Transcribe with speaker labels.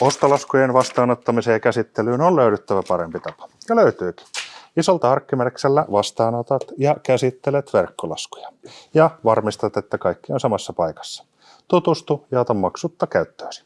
Speaker 1: Ostolaskujen vastaanottamiseen ja käsittelyyn on löydyttävä parempi tapa. Ja löytyykin. Isolta arkkimerksellä vastaanotat ja käsittelet verkkolaskuja. Ja varmistat, että kaikki on samassa paikassa. Tutustu ja ota maksutta käyttöösi.